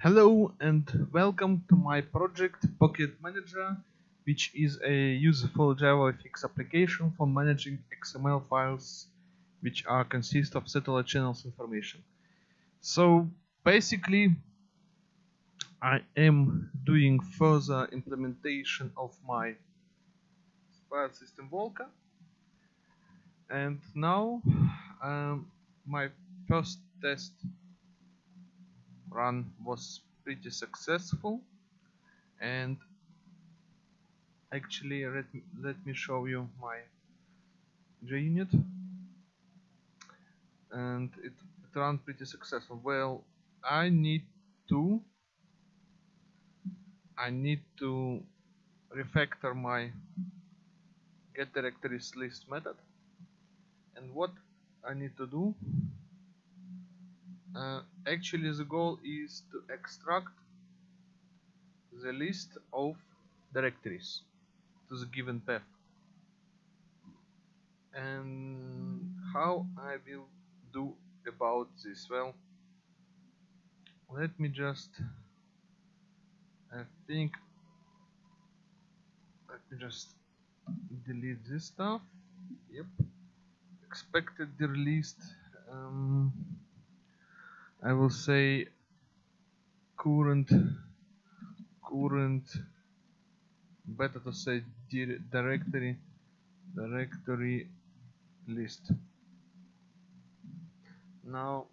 Hello and welcome to my project Pocket Manager, which is a useful JavaFX application for managing XML files which are consist of satellite channels information. So basically I am doing further implementation of my file system Volca and now um, my first test run was pretty successful. And actually let me, let me show you my JUnit and it, it ran pretty successful. Well I need to I need to refactor my get directories list method. And what I need to do uh, actually the goal is to extract the list of directories to the given path. And how I will do about this? Well let me just I think let me just delete this stuff. Yep. Expected released um, I will say current current better to say directory directory list. Now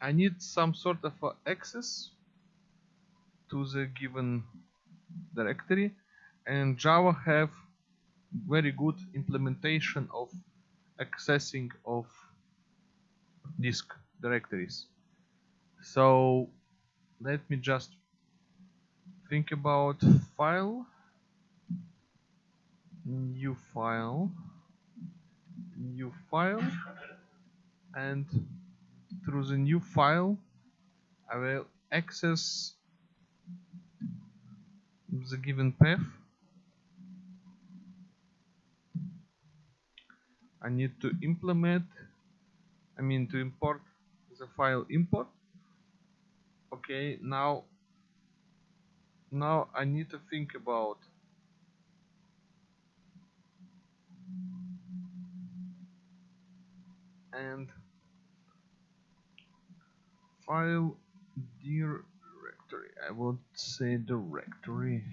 I need some sort of access to the given directory and Java have very good implementation of accessing of disk directories. So let me just think about file new file new file and through the new file I will access the given path. I need to implement I mean to import the file import. Okay now now I need to think about and file directory. I would say directory.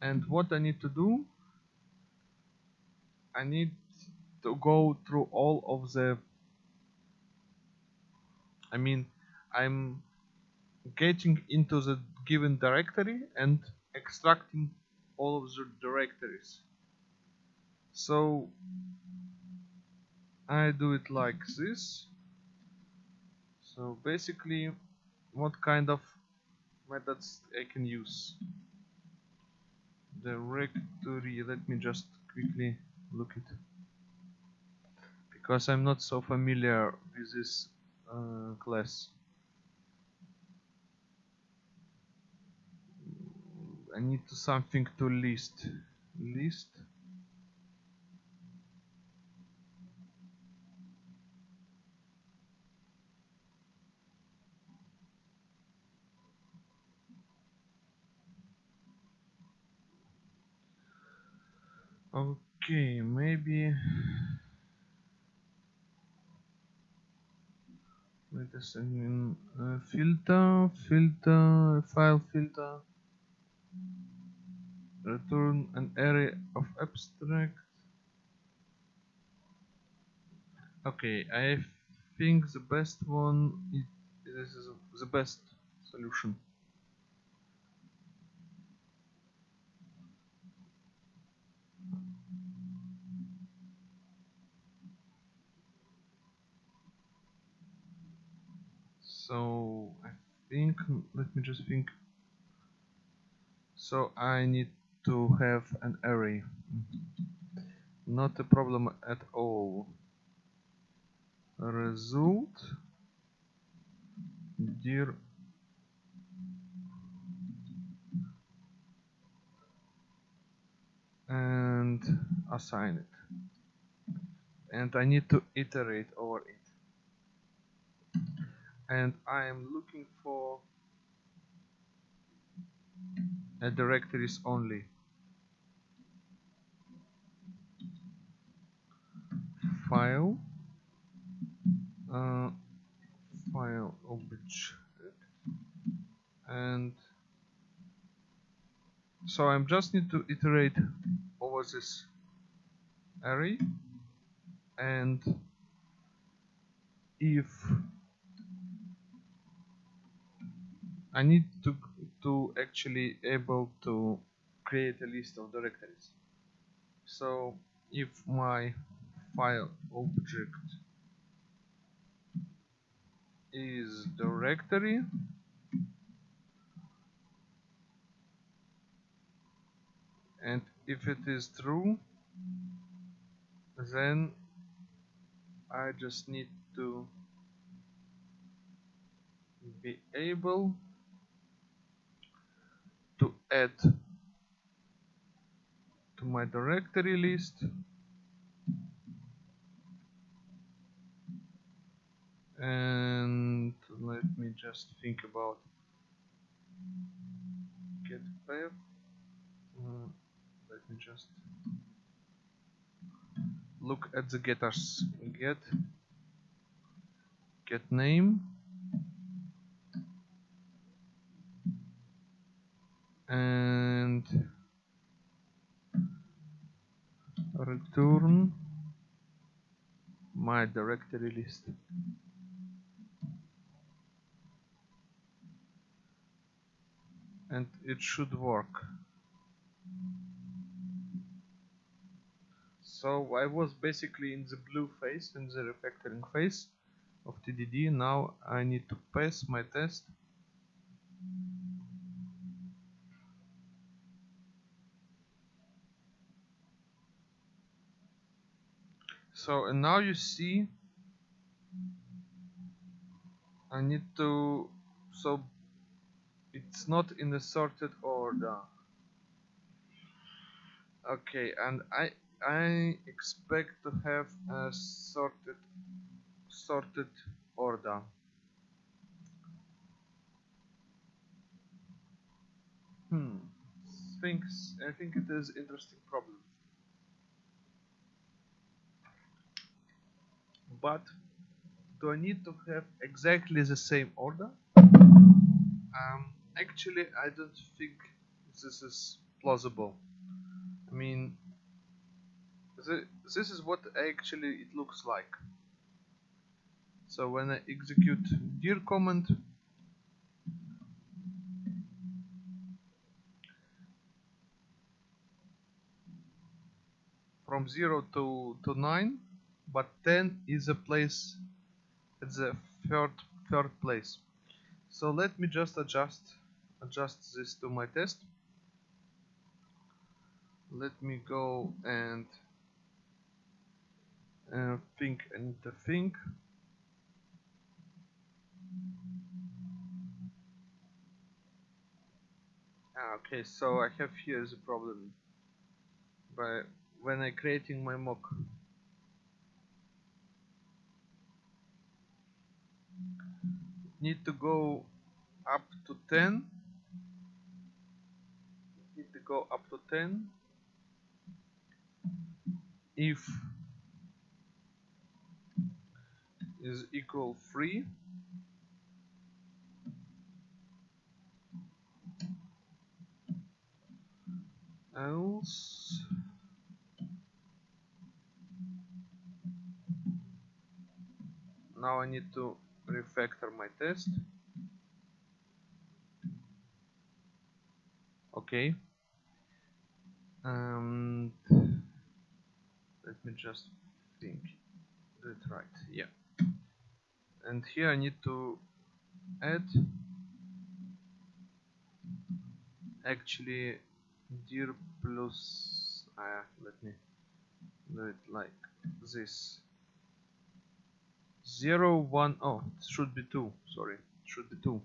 And what I need to do I need to go through all of the I mean I'm getting into the given directory and extracting all of the directories. So I do it like this. So basically what kind of methods I can use? Directory let me just quickly look it. Because I'm not so familiar with this uh, class. I need to something to list. List. Okay, maybe wait a uh, filter filter file filter. Return an array of abstract. Okay I think the best one is this is the best solution so I think let me just think. So I need to have an array. Not a problem at all. Result. Dir and assign it. And I need to iterate over it and I am looking for a directories only. File. Uh, file object and so I just need to iterate over this array. And if I need to to actually able to create a list of directories. So if my file object is directory and if it is true then I just need to be able add to my directory list. And let me just think about get path uh, let me just look at the getters get get name and return my directory list. And it should work. So I was basically in the blue phase in the refactoring phase of TDD now I need to pass my test so and now you see I need to so it's not in the sorted order. Okay and I I expect to have a sorted sorted order. Hmm thinks I think it is interesting problem but do I need to have exactly the same order? Um, actually I don't think this is plausible. I mean this is what actually it looks like. So when I execute dir command from 0 to, to 9 but 10 is a place at the third third place. So let me just adjust adjust this to my test. Let me go and uh, think and think. Ah, okay so I have here the problem by when I creating my mock need to go up to 10 need to go up to 10 if is equal 3 else now I need to refactor my test. Okay and let me just think. That right. Yeah. And here I need to add actually dir plus uh, let me do it like this 0 1 oh it should be 2 sorry it should be 2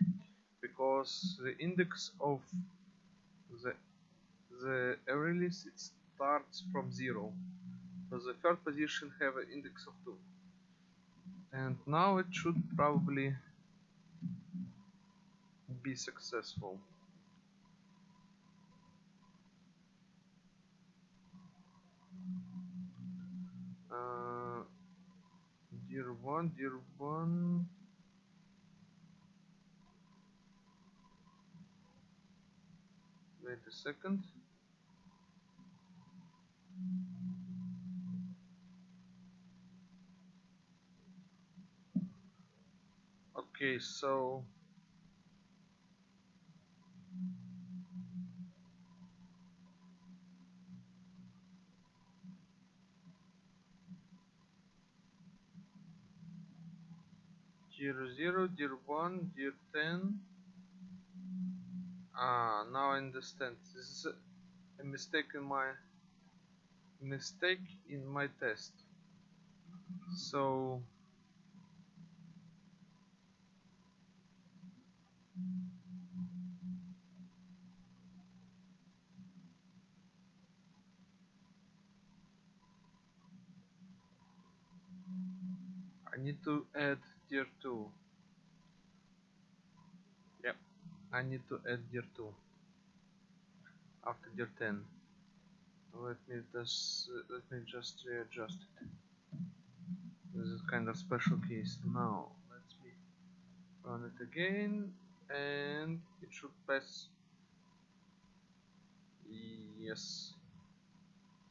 because the index of the the list it starts from 0 so the third position have an index of 2 and now it should probably be successful. Uh, dir one, dir one. Wait a second. Okay, so zero zero zero one zero ten. Ah now I understand. This is a, a mistake in my mistake in my test. So I need to add tier 2 yep. I need to add tier 2 after tier 10 let me just let me just readjust it. This is kind of special case. Now let me run it again and it should pass. Yes.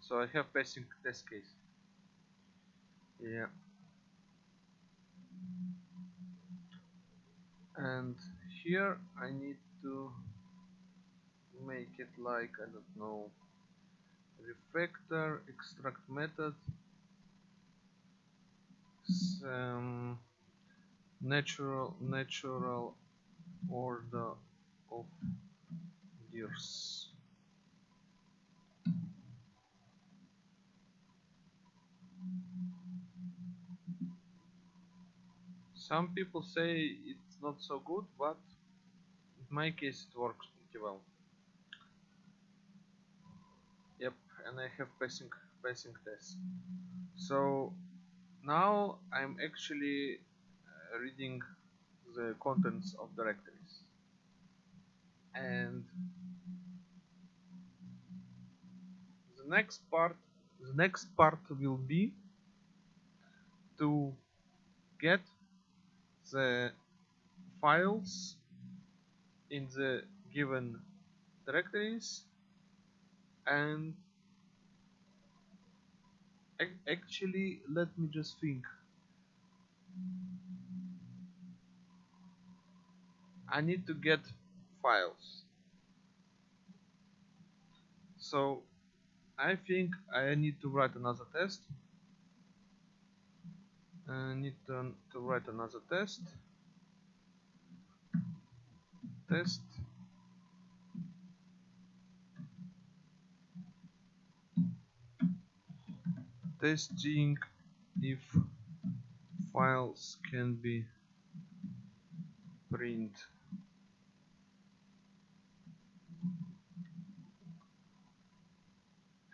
So I have passing test case. Yeah and here I need to make it like I don't know refactor extract method some um, natural natural order of years some people say it's not so good but in my case it works pretty well. Yep and I have passing passing test so now I'm actually uh, reading the contents of directories. And the next part the next part will be to get the files in the given directories and actually let me just think. I need to get files. So I think I need to write another test. I need to, to write another test test. Testing if files can be print.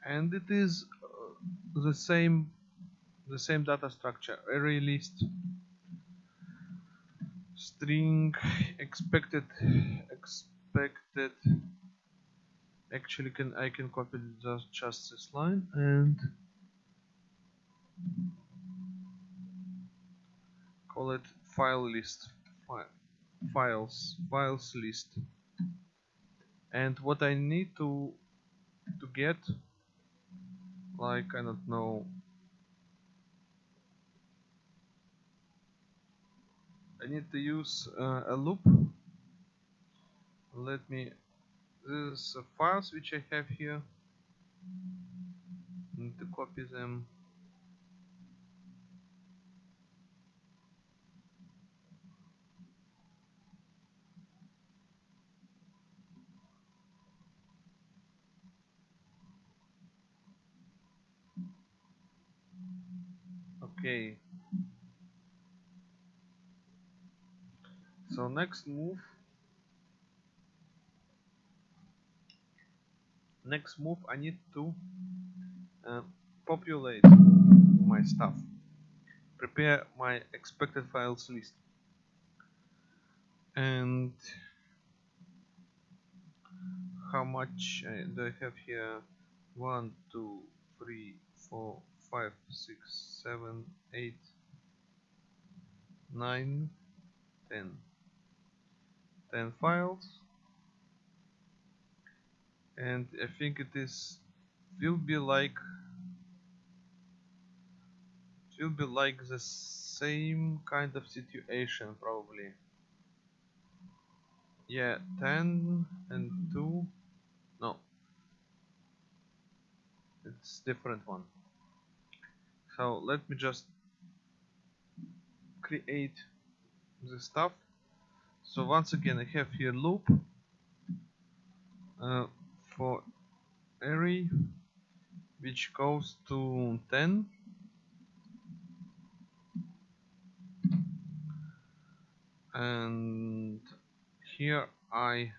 And it is uh, the same the same data structure array list string expected expected. Actually can I can copy just just this line and call it file list file files files list. And what I need to to get like I don't know I need to use uh, a loop. Let me these files which I have here. Need to copy them next move. Next move I need to uh, populate my stuff. Prepare my expected files list. And how much uh, do I have here? 1 2 3 4 5 6 7 8 9 10 then files. And I think it is will be like it will be like the same kind of situation probably. Yeah 10 and 2 no. It's different one. So let me just create the stuff so once again I have here loop uh, for array which goes to 10 and here I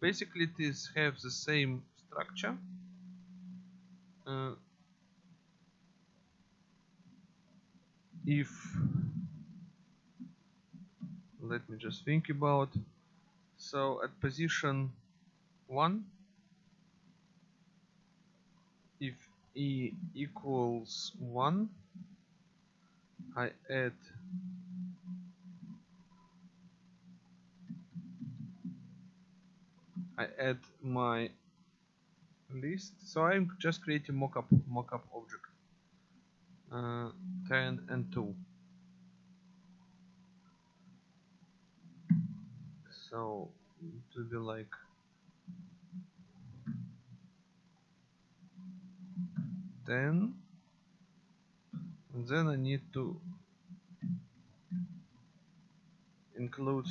basically this have the same structure. Uh, if let me just think about. So at position 1 if e equals 1 I add I add my list. So I'm just creating mockup mockup object uh, 10 and 2 so it will be like ten and then I need to include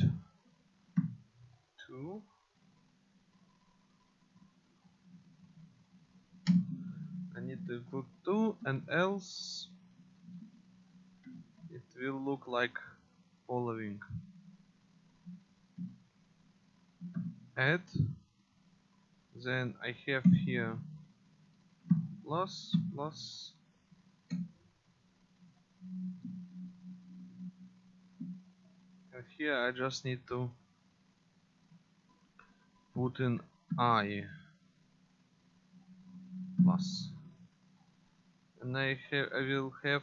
two. I need to include two and else it will look like following add then I have here plus plus. And here I just need to put in I plus. And I have I will have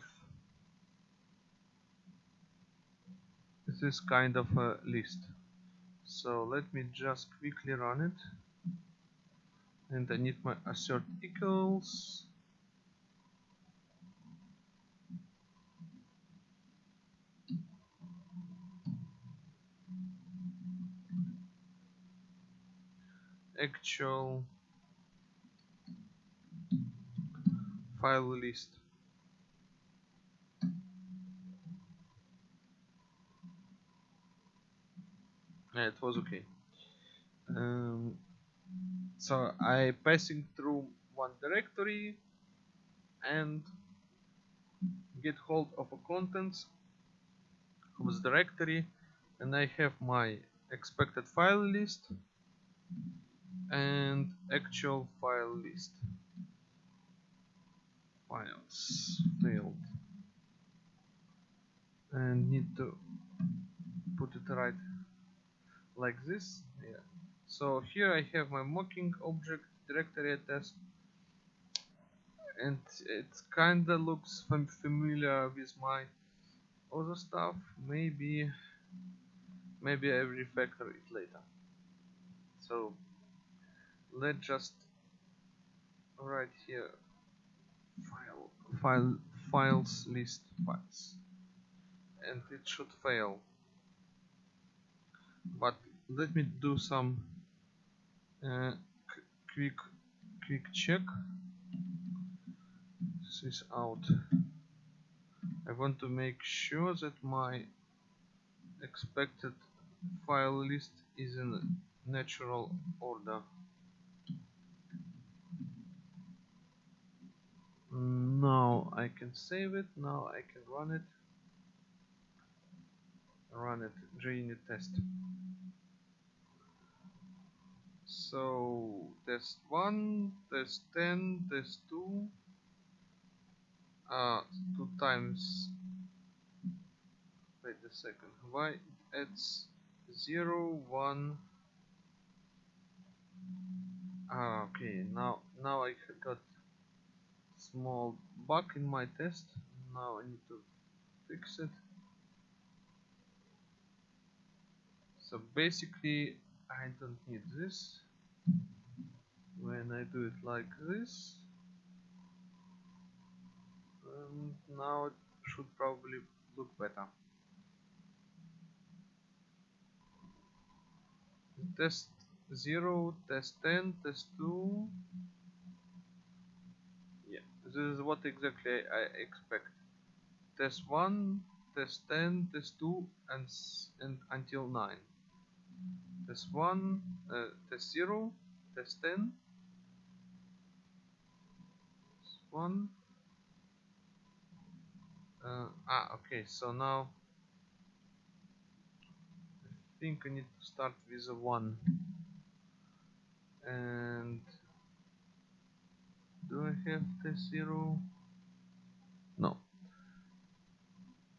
this kind of a list so let me just quickly run it. And I need my assert equals. Actual file list yeah, it was okay. Um, so I passing through one directory and get hold of a contents of this directory and I have my expected file list and actual file list. Files failed. And need to put it right like this yeah. So here I have my mocking object directory test and it kinda looks fam familiar with my other stuff. Maybe maybe I refactor it later. So let's just write here file file files list files. And it should fail but let me do some uh, quick quick check. This is out. I want to make sure that my expected file list is in natural order. Now I can save it. Now I can run it run it JUnit test so test 1 test 10 test 2 uh, 2 times wait a second why it's 0 1 Ah, okay. Now, now I got small bug in my test. Now I need to fix it. So basically, I don't need this. When I do it like this, um, now it should probably look better. Test 0, test 10, test 2. Yeah, this is what exactly I, I expect. Test 1, test 10, test 2, and, and until 9. Test 1, uh, test 0, test 10, test 1. Uh, ah, okay, so now I think I need to start with a 1. And do I have test 0? No.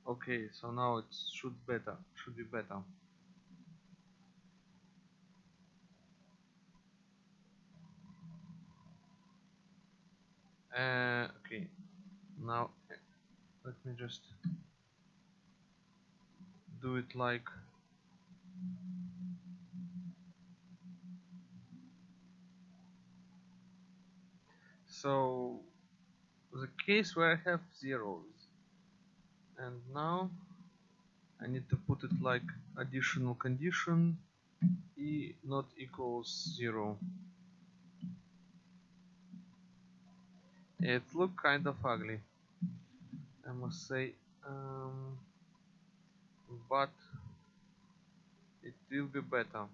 Okay, so now it should better, should be better. Uh, okay, now let me just do it like so the case where I have zeros. And now I need to put it like additional condition e not equals zero it look kind of ugly I must say um, but it will be better.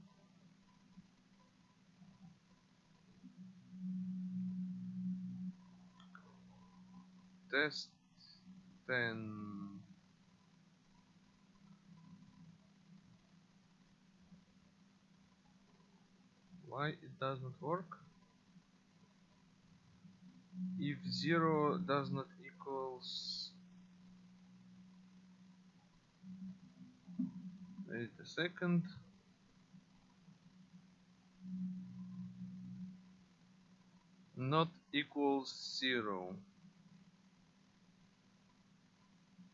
Test 10 why it does not work if 0 does not equals wait a second. Not equals 0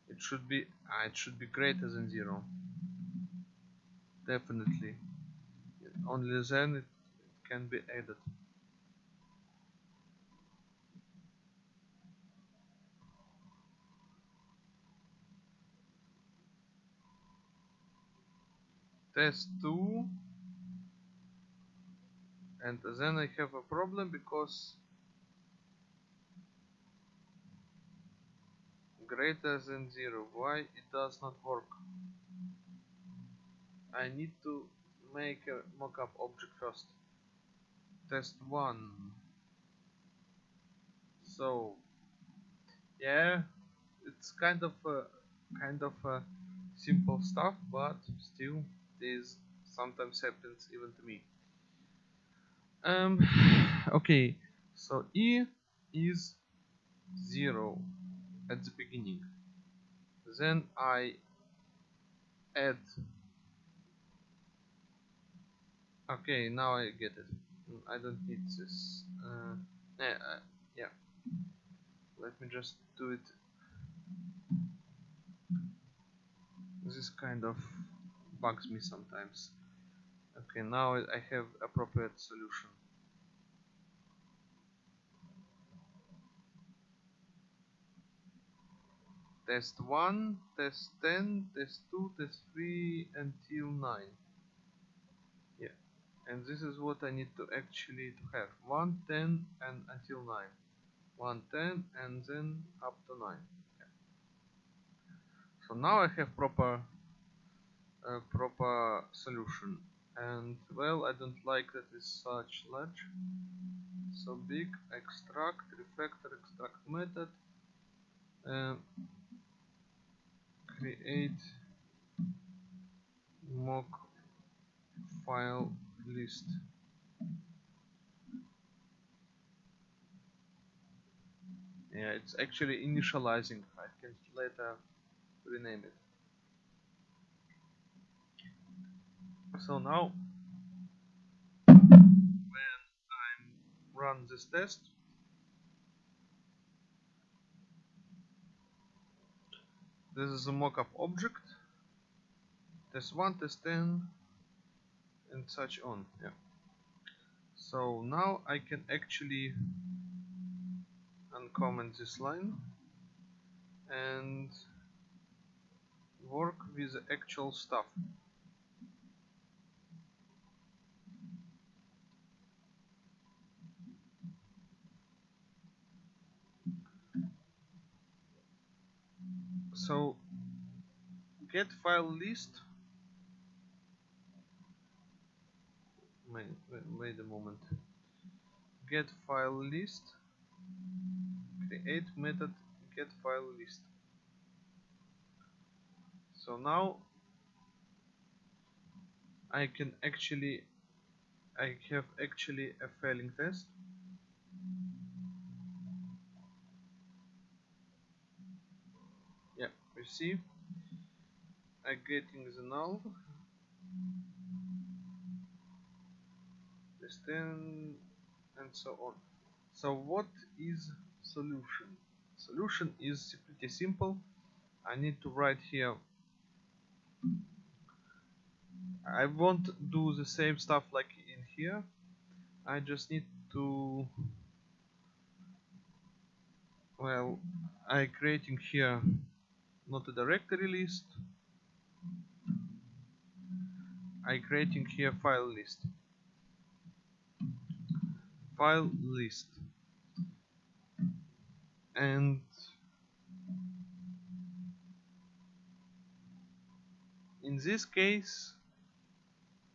it should be ah, it should be greater than 0 definitely. Only then it can be added test 2 and then I have a problem because greater than 0 why? It does not work. I need to make a mockup object first. Test 1 so yeah it's kind of a kind of a simple stuff but still this sometimes happens even to me. Um okay so e is 0 at the beginning. Then I add okay now I get it. Mm, I don't need this. Uh, yeah, uh, yeah. Let me just do it. This kind of bugs me sometimes. Okay now I have appropriate solution. Test 1 test 10 test 2 test 3 until 9 yeah and this is what I need to actually to have. 1 10 and until 9 1 10 and then up to 9 yeah. so now I have proper uh, proper solution. And well I don't like that it's such large. So big extract refactor extract method uh, create mock file list. Yeah it's actually initializing I can later rename it so now when I run this test this is a mockup object. Test 1 test 10 and such on yeah. So now I can actually uncomment this line and work with the actual stuff so get file list. Wait, wait, a moment. Get file list. Create method get file list. So now I can actually I have actually a failing test you see I getting the null. This 10 and so on. So what is solution? Solution is pretty simple. I need to write here. I won't do the same stuff like in here. I just need to well I creating here not a directory list. I creating here file list. File list. And in this case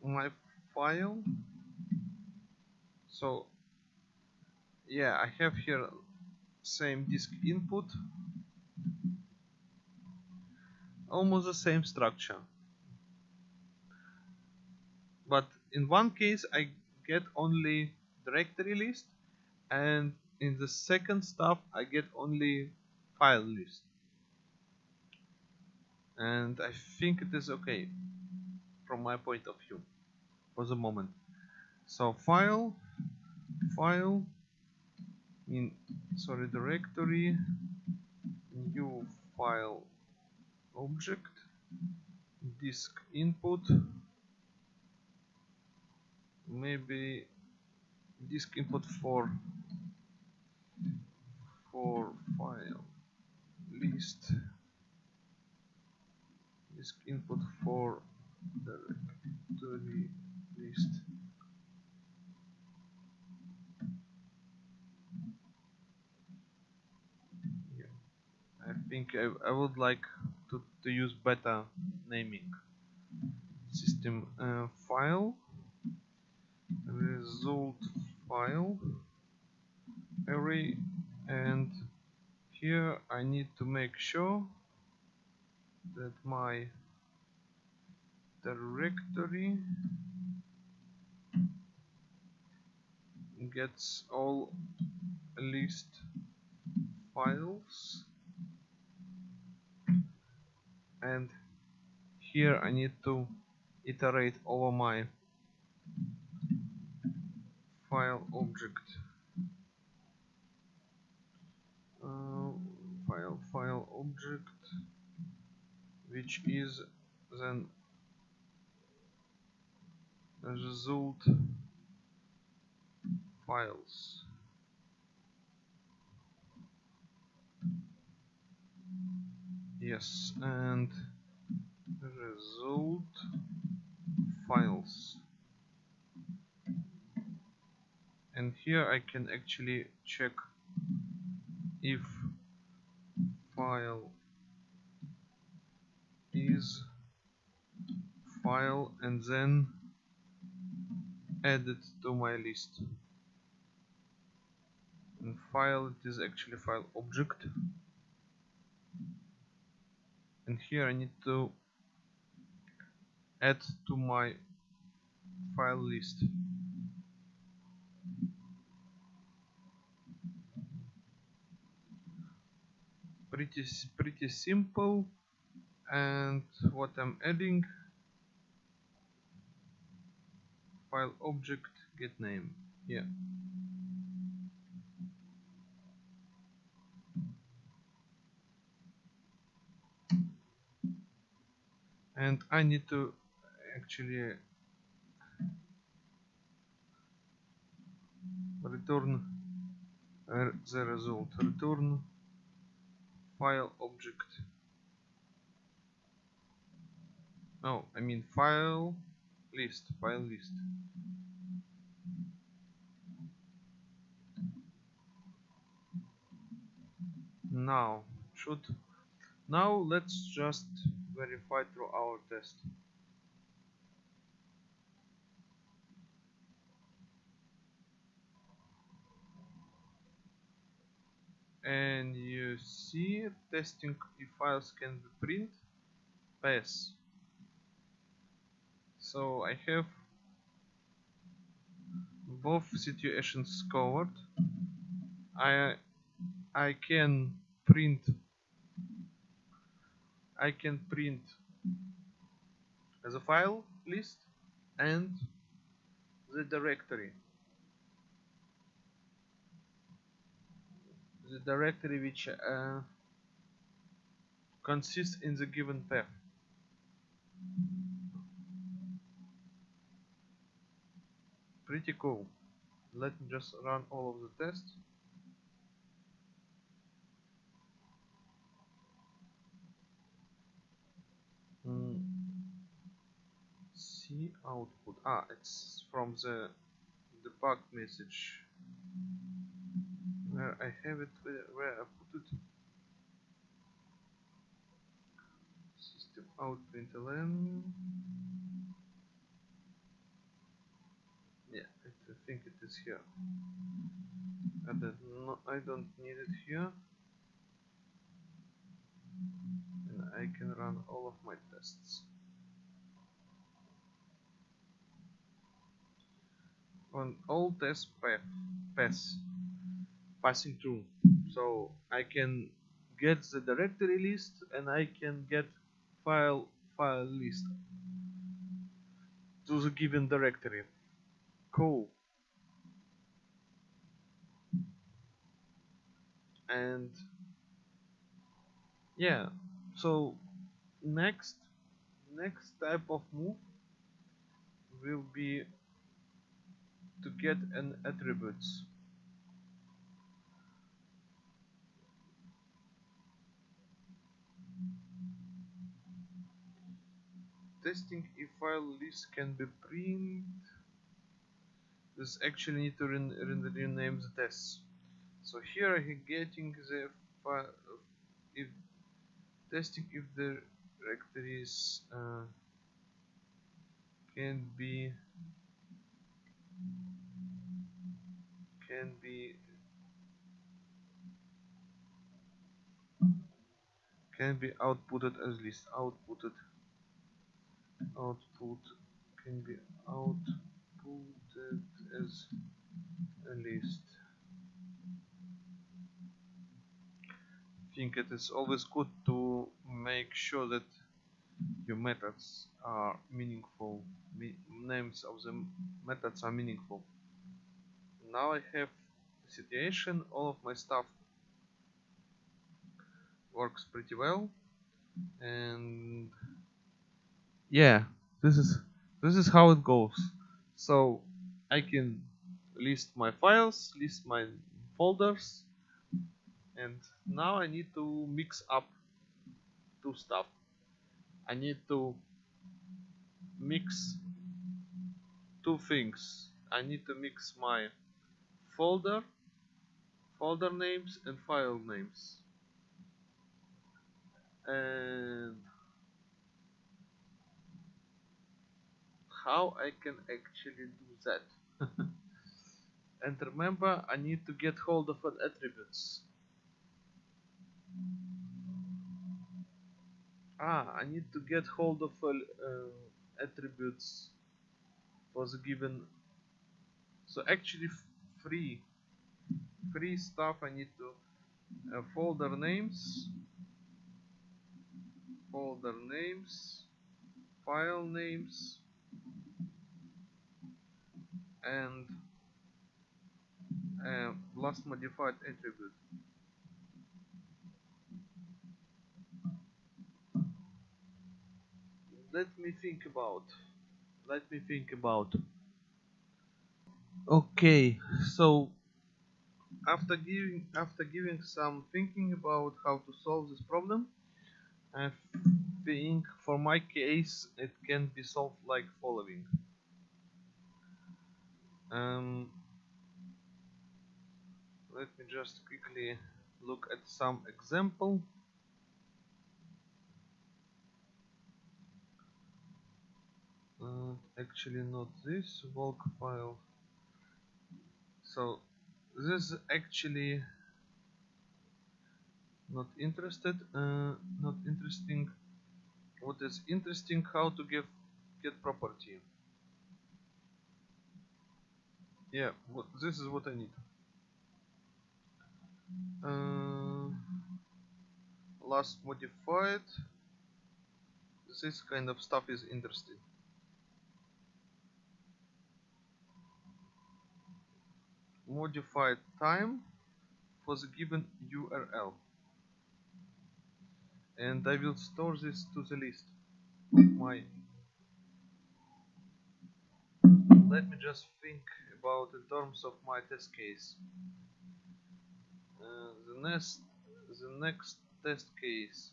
my file. So yeah I have here same disk input almost the same structure. But in one case I get only directory list and in the second stuff I get only file list. And I think it is okay from my point of view for the moment. So file file in sorry directory new file object disk input. Maybe disk input for for file list. Disk input for directory list. Yeah. I think I, I would like to, to use better naming system uh, file result file array and here I need to make sure that my directory gets all list files and here I need to iterate over my file object. Uh, file file object which is then result files yes and result files. And here I can actually check if file is file and then add it to my list. And file it is actually file object and here I need to add to my file list. Pretty pretty simple. And what I'm adding? File object get name. Yeah and I need to actually return uh, the result. Return file object. No I mean file list file list. Now should now let's just verify through our test. And you see testing if files can be print pass. So I have both situations covered. I I can print I can print a file list and the directory. The directory which uh, consists in the given path. Pretty cool. Let me just run all of the tests mm. Output. Ah it's from the debug message. Where I have it where, I put it. System out println yeah I think it is here. I don't, no, I don't need it here. And I can run all of my tests on all test path pass passing through. So I can get the directory list and I can get file file list to the given directory. Cool. And yeah. So next next type of move will be to get an attributes. Testing if file list can be print. This actually need to ren rename the tests so here I'm getting the file if testing if the directories uh, can be can be can be outputted as list outputted. Output can be outputted as a list I think it is always good to make sure that your methods are meaningful. Me names of the methods are meaningful. Now I have the situation. All of my stuff works pretty well. And yeah this is this is how it goes. So I can list my files list my folders and now I need to mix up two stuff I need to mix two things. I need to mix my folder folder names and file names. And how I can actually do that? And remember I need to get hold of an attributes ah I need to get hold of uh, attributes for the given. So actually free. Free stuff I need to uh, folder names. Folder names. File names. And uh, last modified attribute let me think about let me think about. Okay so after giving after giving some thinking about how to solve this problem I think for my case it can be solved like following. Um, let me just quickly look at some example uh, actually not this Volk file. So this is actually not interested uh, not interesting. What is interesting how to give get property. Yeah what this is what I need. Uh, last modified. This kind of stuff is interesting modified time for the given URL and I will store this to the list. My let me just think about in terms of my test case. Uh, the next the next test case.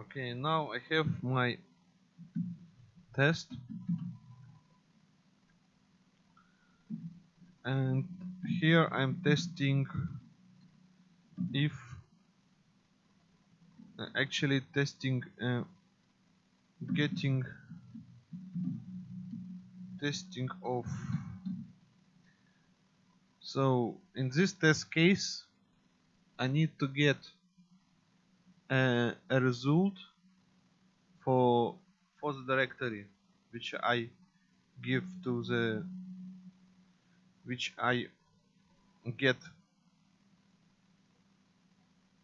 Okay now I have my test and here I'm testing if actually testing uh, getting testing of. So in this test case I need to get uh, a result for for the directory which I give to the which I get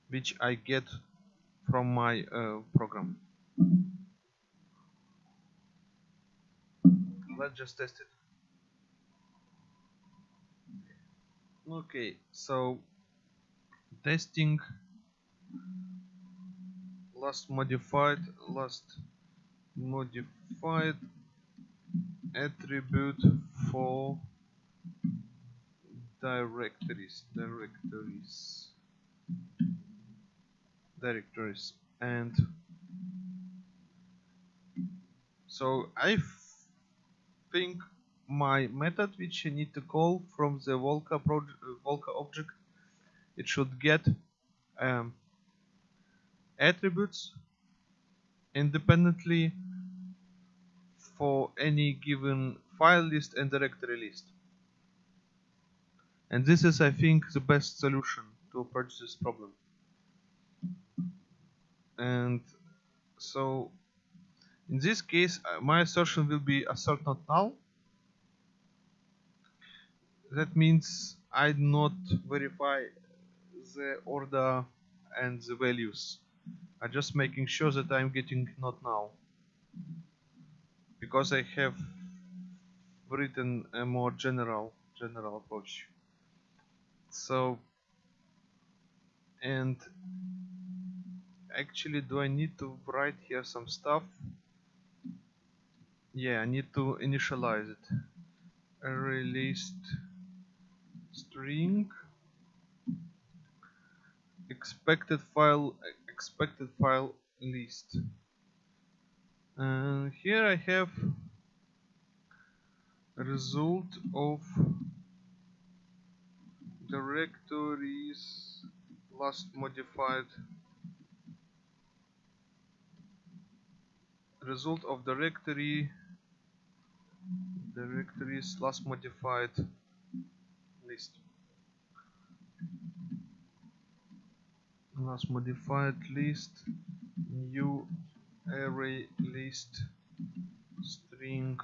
which I get from my uh, program. Let's just test it. Okay, so testing last modified last modified attribute for directories directories directories and so I think my method which I need to call from the Volca project Volca object it should get um, attributes independently for any given file list and directory list and this is I think the best solution to approach this problem. And so in this case uh, my assertion will be assert not null that means I do not verify the order and the values. I'm just making sure that I'm getting not now. Because I have written a more general general approach so and actually do I need to write here some stuff? Yeah I need to initialize it. Array list string. Expected file expected file list. And here I have result of directories last modified. Result of directory directories last modified list. Last modified list new array list string.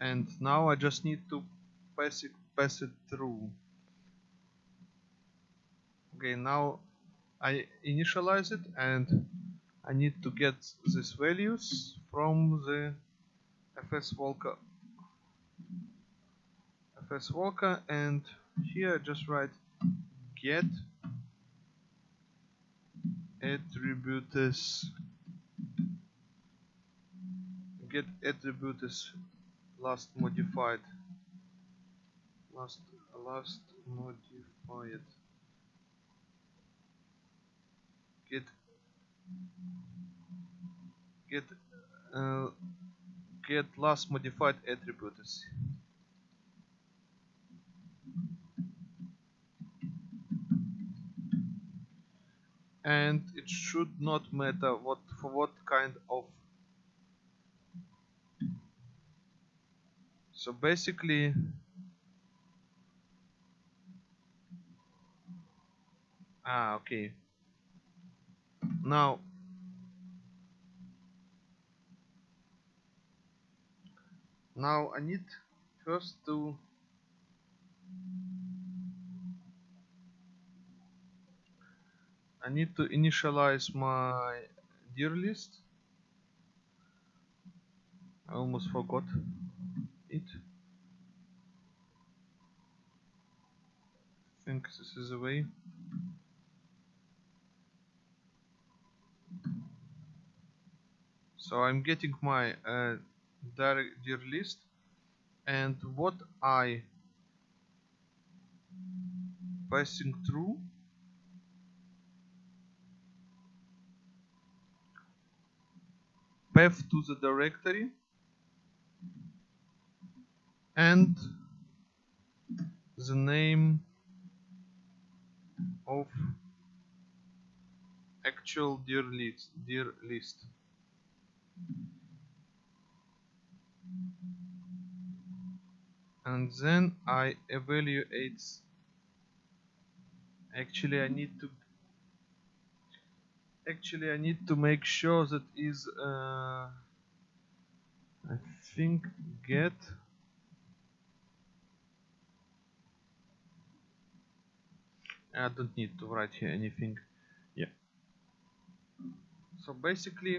And now I just need to pass it pass it through. Okay now I initialize it and I need to get these values from the fs Volca fs Volca and here I just write get attributes. Get attributes last modified last last modified. Get get uh, get last modified attributes. And it should not matter what for what kind of. So basically ah okay now now I need first to I need to initialize my dir list. I almost forgot it. I think this is the way so I'm getting my uh, dir list. And what I passing through path to the directory and the name of actual dir list list and then I evaluate. Actually I need to actually I need to make sure that is uh, I think get. I don't need to write here anything. Yeah. So basically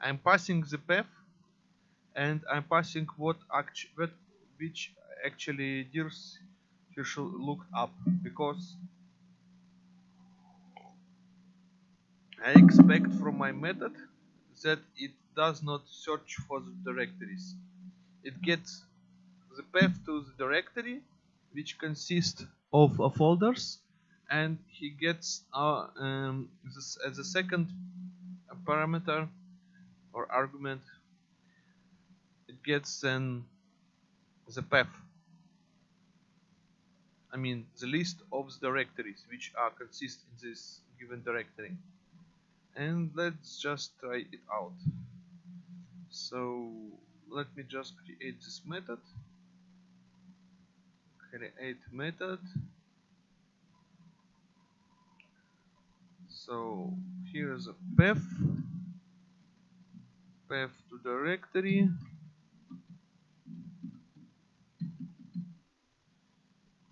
I'm passing the path and I'm passing what what which actually you should look up because I expect from my method that it does not search for the directories. It gets the path to the directory which consists of uh, folders and he gets uh, um, this, as a second parameter or argument it gets then the path. I mean the list of the directories which are consist in this given directory. And let's just try it out. So let me just create this method. Create method. So here is a path path to directory.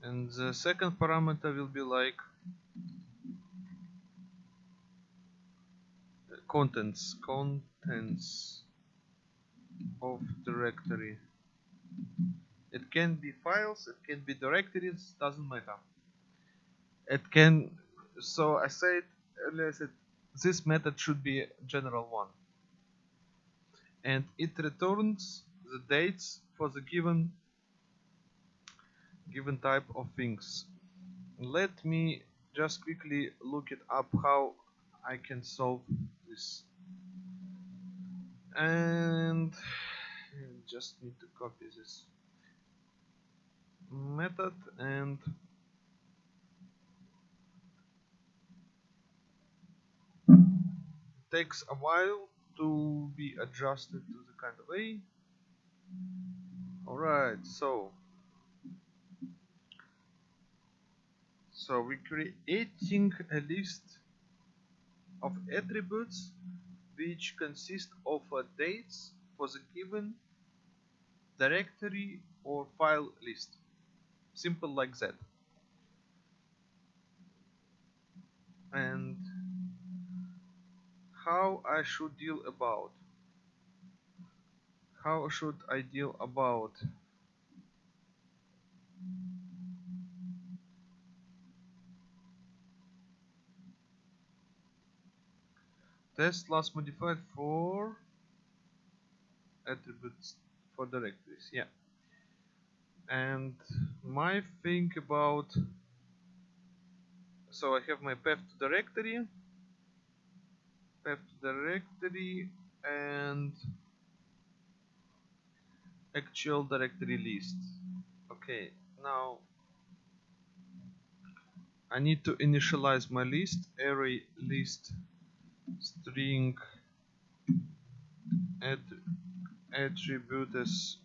And the second parameter will be like contents contents of directory. It can be files it can be directories doesn't matter. It can so I said earlier I said this method should be general one and it returns the dates for the given given type of things. Let me just quickly look it up how I can solve this. And just need to copy this method and takes a while to be adjusted to the kind of way alright so. So we're creating a list of attributes which consist of uh, dates for the given directory or file list. Simple like that. And how I should deal about? How should I deal about? Tesla's modified for attributes for directories yeah. And my thing about so I have my path to directory path directory and actual directory list. Okay now I need to initialize my list array list string add attribute as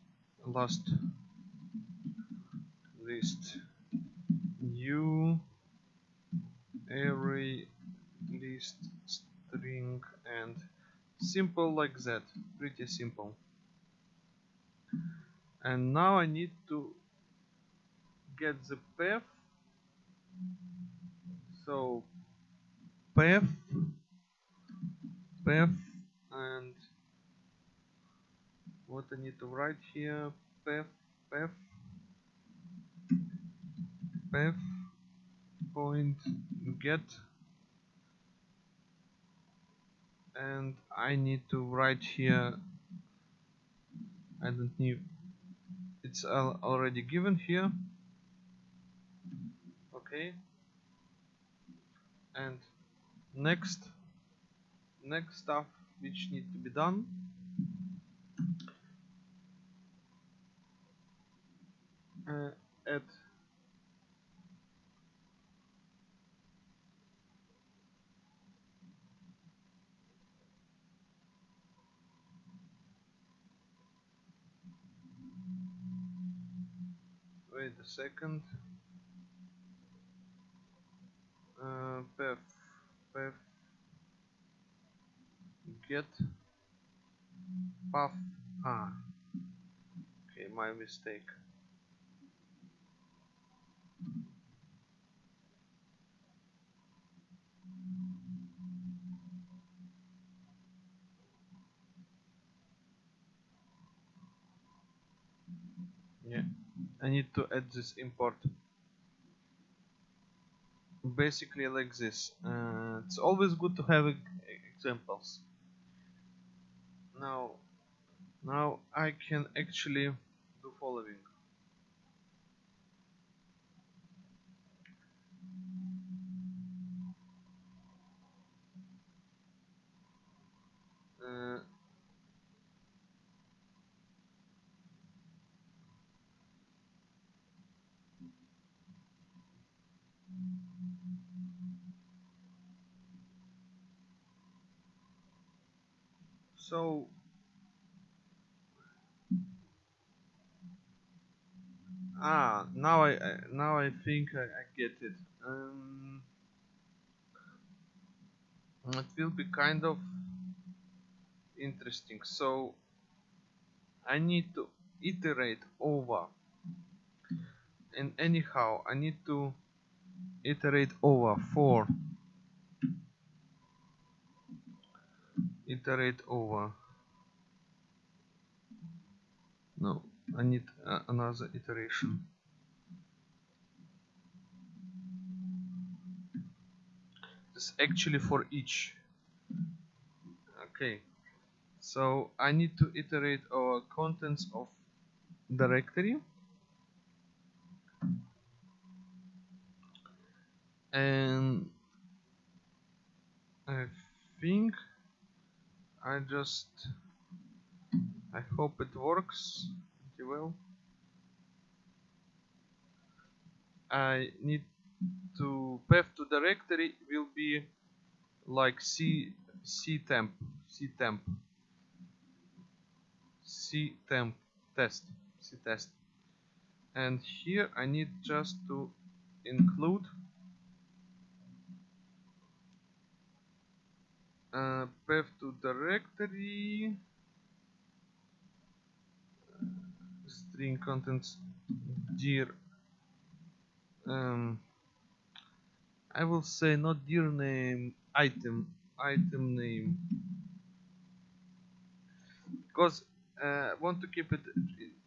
last list new array list string and simple like that pretty simple. And now I need to get the path. So path path and what I need to write here path path path point get and I need to write here I don't need it's al already given here. Okay. And next next stuff which need to be done. Uh, wait a second. Uh, path path. Get. Path. Ah. Okay my mistake. Yeah I need to add this import. Basically like this. Uh, it's always good to have examples. Now now I can actually do following. Uh, so ah now I, I now I think I, I get it. Um, it will be kind of interesting. So I need to iterate over. And anyhow I need to iterate over for iterate over. No I need uh, another iteration. This actually for each. Okay. So I need to iterate our contents of directory. And I think I just I hope it works pretty will. I need to path to directory will be like c c temp c temp. C temp test c test. And here I need just to include uh, path to directory. String contents dir um, I will say not dir name item item name. Because uh, I want to keep it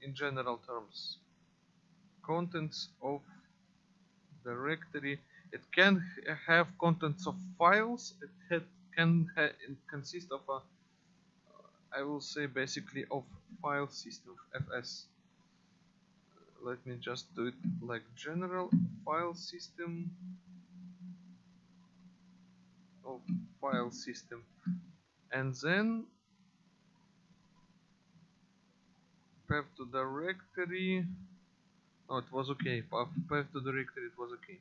in general terms. Contents of directory. It can have contents of files. It had, can consist of a I will say basically of file system fs let me just do it like general file system of file system. And then path to directory. Oh it was okay. Path, path to directory it was okay.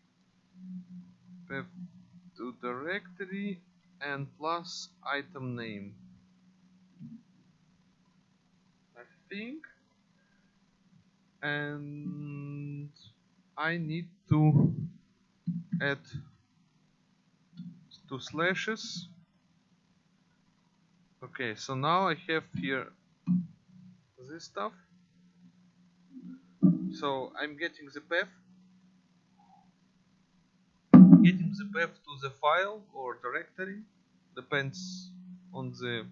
Path to directory and plus item name. I think. And I need to add two slashes. Okay so now I have here this stuff. So I'm getting the path. Getting the path to the file or directory depends on the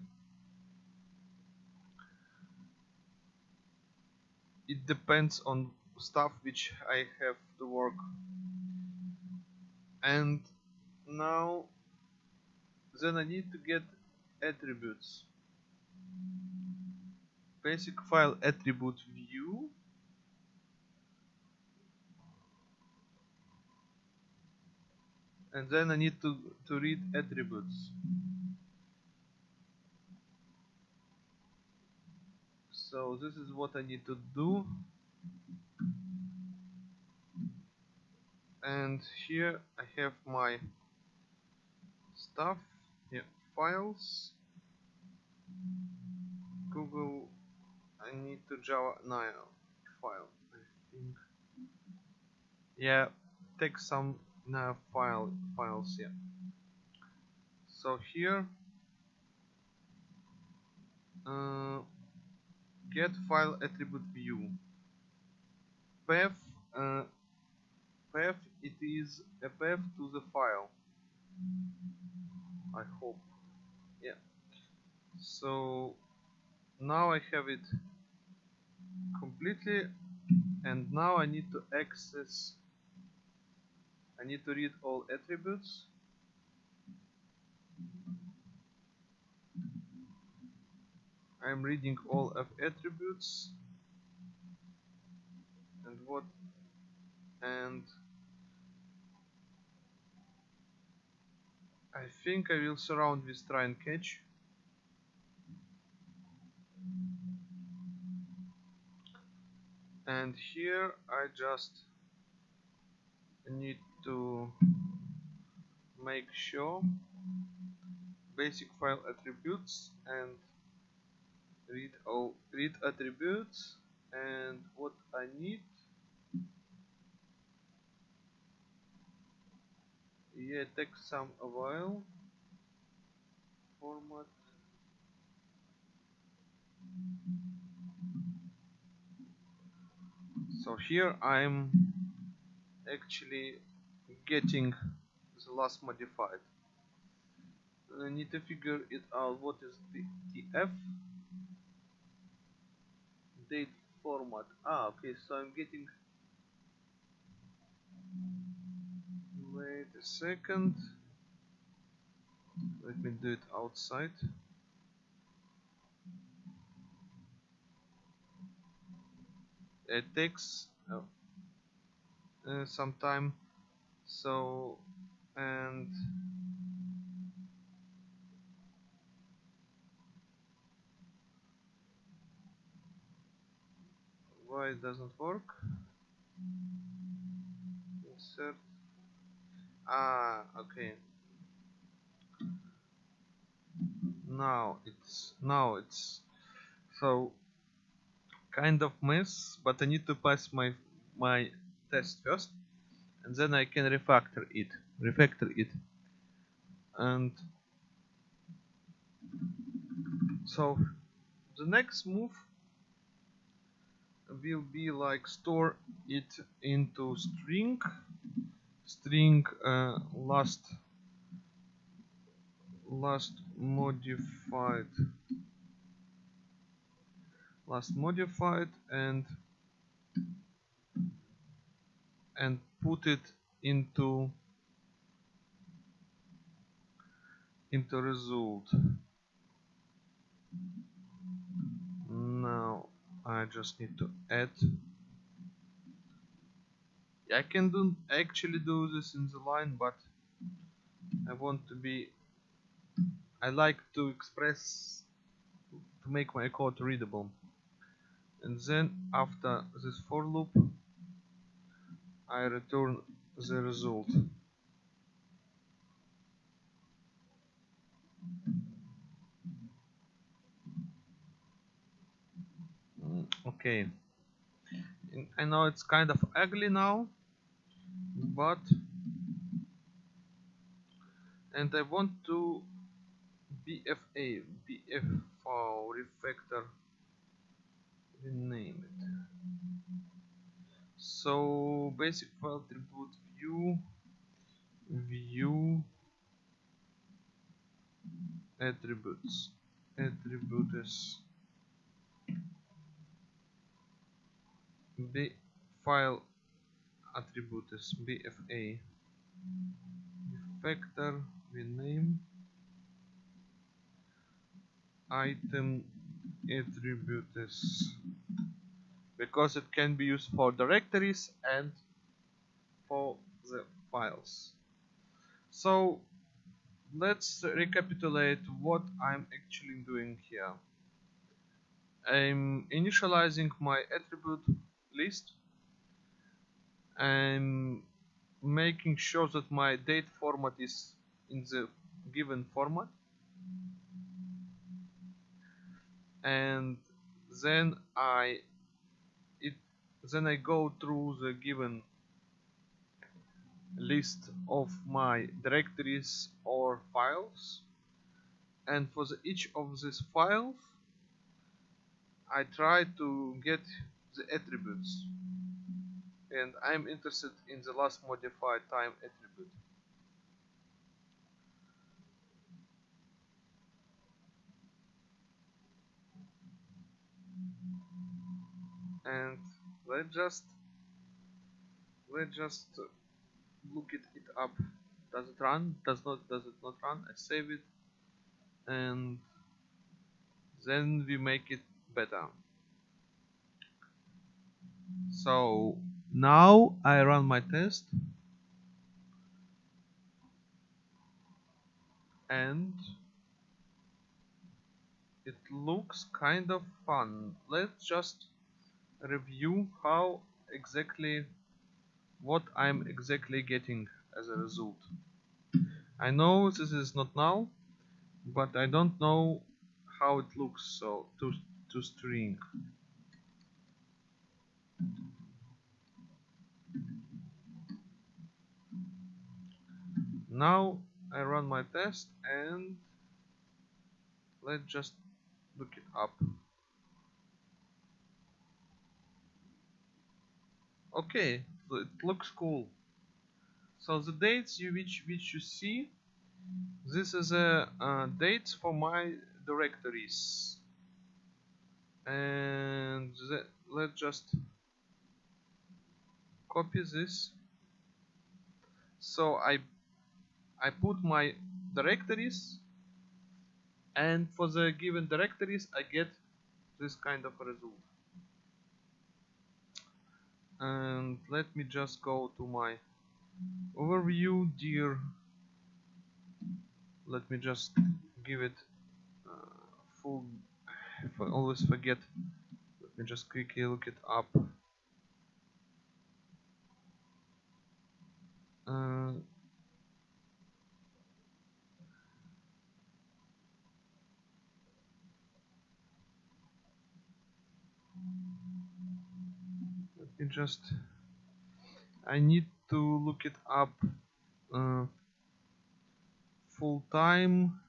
it depends on stuff which I have to work. And now then I need to get attributes. Basic file attribute view and then I need to, to read attributes. So this is what I need to do. And here I have my stuff here files. Google I need to Java now file I think. Yeah take some now file files here so here uh, get file attribute view. Path uh, path it is a path to the file. I hope. Yeah. So now I have it completely and now I need to access I need to read all attributes. I'm reading all of attributes. And what and I think I will surround with try and catch. And here I just need to make sure basic file attributes and read all read attributes and what I need. Yeah take some a while. Format. So here I'm actually getting the last modified. I need to figure it out what is the TF date format. Ah okay so I'm getting wait a second. Let me do it outside. It takes uh, uh, some time so and why it doesn't work? Insert. Ah okay. Now it's now it's so kind of mess but I need to pass my my test first and then I can refactor it refactor it. And so the next move will be like store it into string string uh, last last modified last modified and and put it into into result. Now I just need to add. I can do actually do this in the line but I want to be I like to express to make my code readable. And then after this for loop I return the result. Mm, okay. I know it's kind of ugly now but and I want to BFA BF file refactor rename it so basic file attribute view view attributes attributes. B file attributes bfa factor rename. Item attributes because it can be used for directories and for the files. So let's recapitulate what I'm actually doing here. I'm initializing my attribute list. I'm making sure that my date format is in the given format. And then I then I go through the given list of my directories or files. And for the, each of these files I try to get the attributes. And I'm interested in the last modified time attribute. And let's just let's just look it, it up. Does it run? Does not does it not run? I save it. And then we make it better. So now I run my test. And it looks kind of fun. Let's just review how exactly what I'm exactly getting as a result. I know this is not now but I don't know how it looks so to to string. Now I run my test and let's just look it up okay it looks cool. So the dates you which which you see this is a uh, dates for my directories. And let's just copy this. So I I put my directories and for the given directories I get this kind of result and let me just go to my overview dir. Let me just give it uh, full if I always forget let me just quickly look it up. Uh, me just I need to look it up uh, full time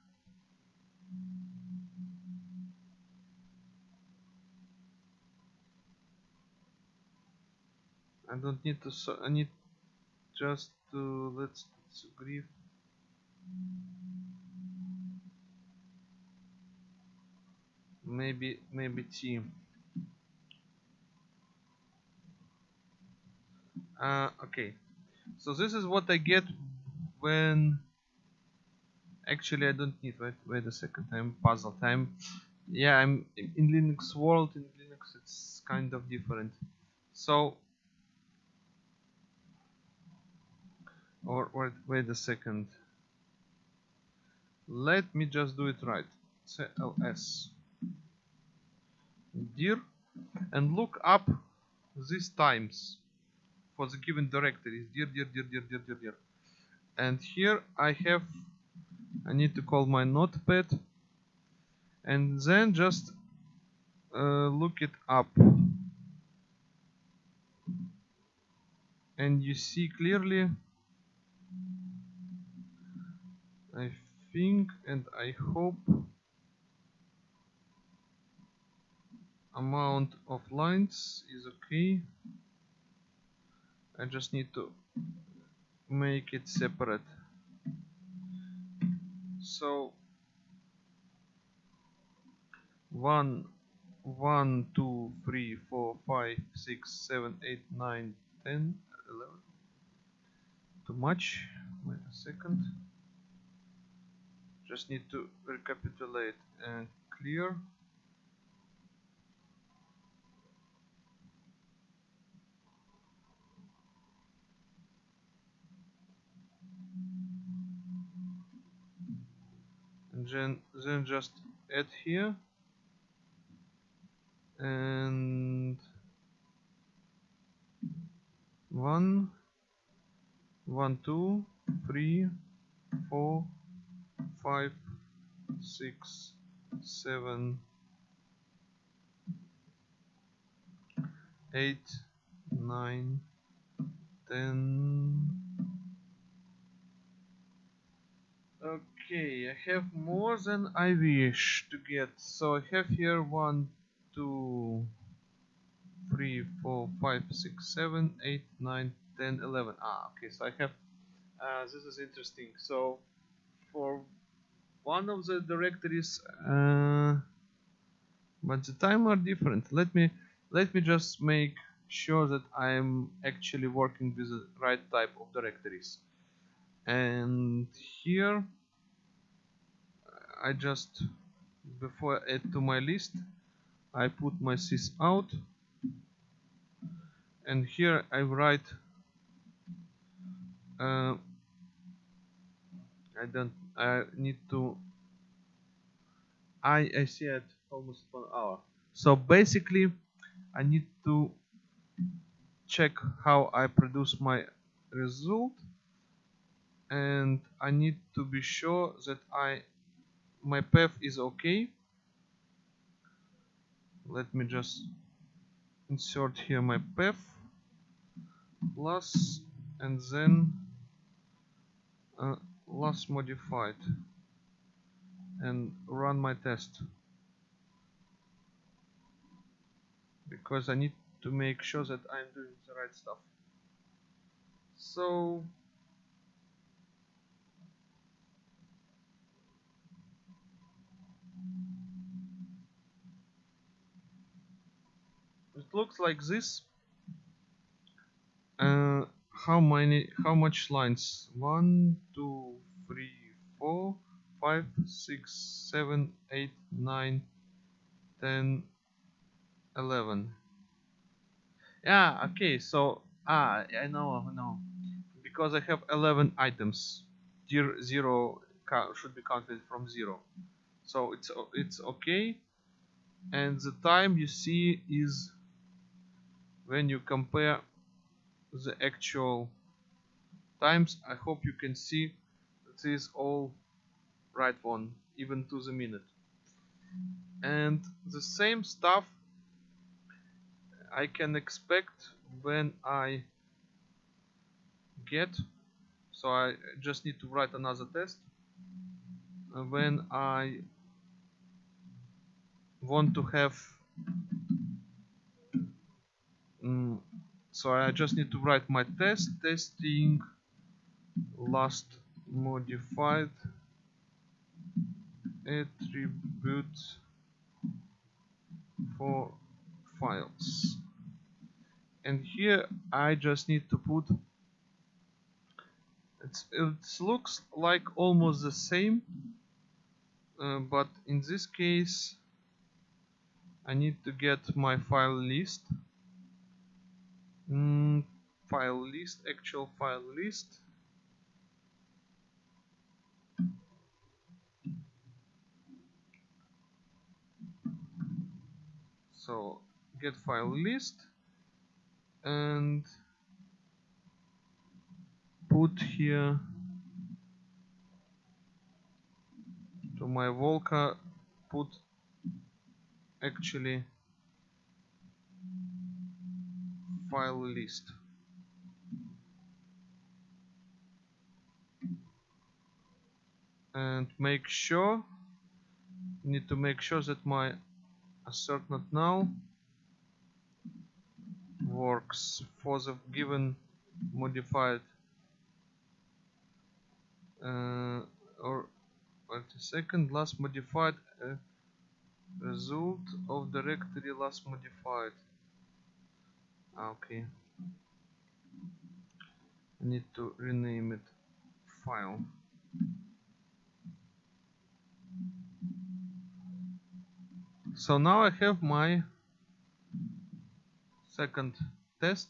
I don't need to so I need just to let's, let's maybe maybe T uh, okay. So this is what I get when actually I don't need wait wait a second I'm puzzled I'm yeah I'm in Linux world in Linux it's kind of different. So or wait wait a second. Let me just do it right. Cls dir and look up these times for the given directories dir dir dir dir dir dir dir. And here I have I need to call my notepad. And then just uh, look it up. And you see clearly I think and I hope amount of lines is okay I just need to make it separate. So one one two three four five six seven eight nine ten eleven? Too much? Wait a second. Just need to recapitulate and clear and then then just add here. And one one two three four five six seven eight nine ten Okay, I have more than I wish to get. So I have here one, two, three, four, five, six, seven, eight, nine, ten, eleven. Ah, okay. So I have. Uh, this is interesting. So for one of the directories, uh, but the time are different. Let me let me just make sure that I'm actually working with the right type of directories. And here I just before I add to my list I put my sys out. And here I write uh, I don't I need to I I see it almost one hour. So basically I need to check how I produce my result. And I need to be sure that I my path is okay. Let me just insert here my path. Plus and then uh, last modified. And run my test. Because I need to make sure that I'm doing the right stuff. So it looks like this. Uh, how many how much lines? One two three four five six seven eight nine ten eleven. Yeah okay so ah I know I know. Because I have 11 items. Zero should be counted from zero. So it's it's okay. And the time you see is when you compare the actual times I hope you can see that is all right one even to the minute. And the same stuff I can expect when I get so I just need to write another test. Uh, when I want to have mm, so I just need to write my test testing last modified attribute for files. And here I just need to put it looks like almost the same uh, but in this case I need to get my file list mm, file list actual file list. So get file list and put here to my Volca put actually file list. And make sure need to make sure that my assert not null works for the given modified uh, or wait a second last modified uh, result of directory last modified okay. I need to rename it file. So now I have my second test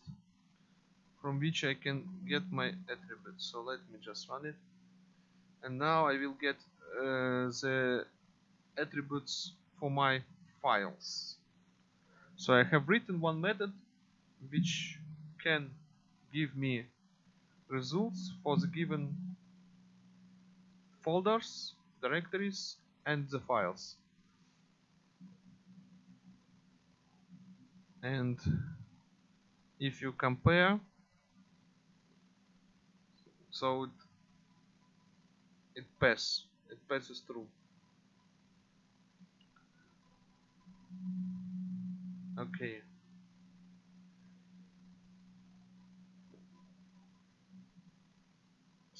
from which I can get my attributes. So let me just run it. And now I will get uh, the attributes for my files. So I have written one method which can give me results for the given folders directories and the files. And if you compare so it, it pass it passes through. Okay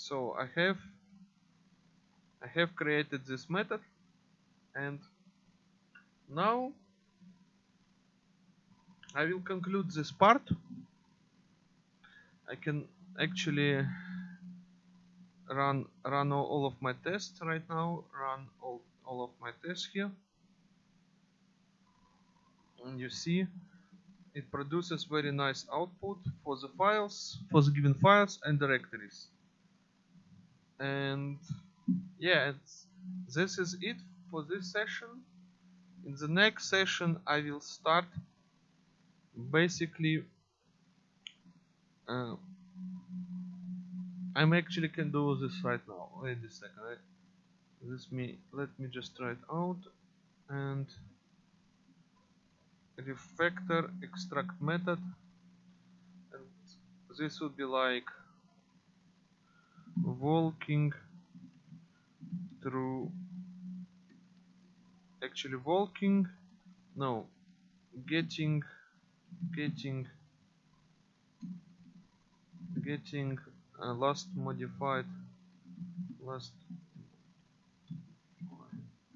so I have I have created this method and now I will conclude this part. I can actually run run all of my tests right now run all, all of my tests here. And you see it produces very nice output for the files for the given files and directories and yeah this is it for this session. In the next session I will start basically uh, I'm actually can do this right now. Wait a second I, this me let me just try it out. And refactor extract method. And this would be like walking through actually walking no getting getting getting uh, last modified last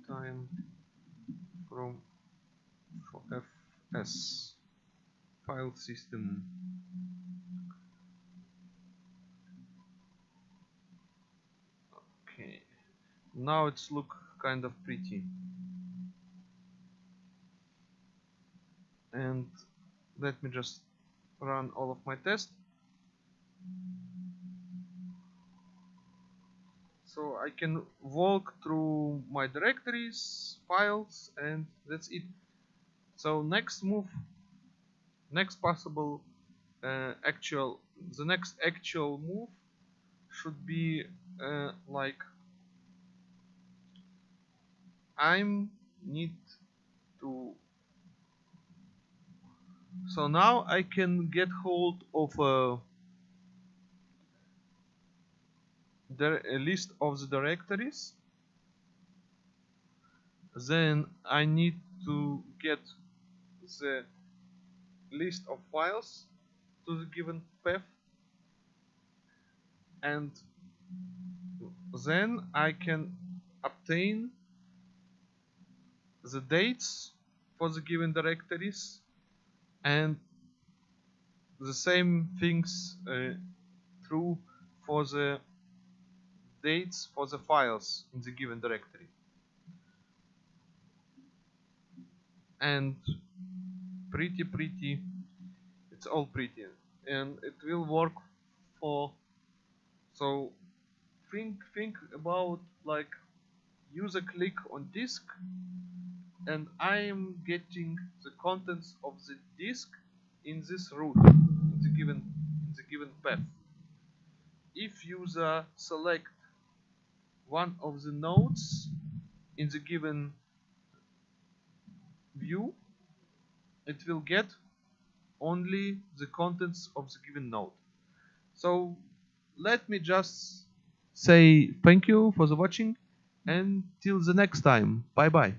time from fs file system okay now it's look kind of pretty. And let me just run all of my tests. So I can walk through my directories files and that's it. So next move next possible uh, actual the next actual move should be uh, like I'm need to. So now I can get hold of a, a list of the directories. Then I need to get the list of files to the given path. And then I can obtain the dates for the given directories and the same things uh, true for the dates for the files in the given directory. And pretty pretty it's all pretty and it will work for so think think about like user click on disk and I am getting the contents of the disk in this route in the given in the given path. If user select one of the nodes in the given view it will get only the contents of the given node. So let me just say thank you for the watching and till the next time. Bye bye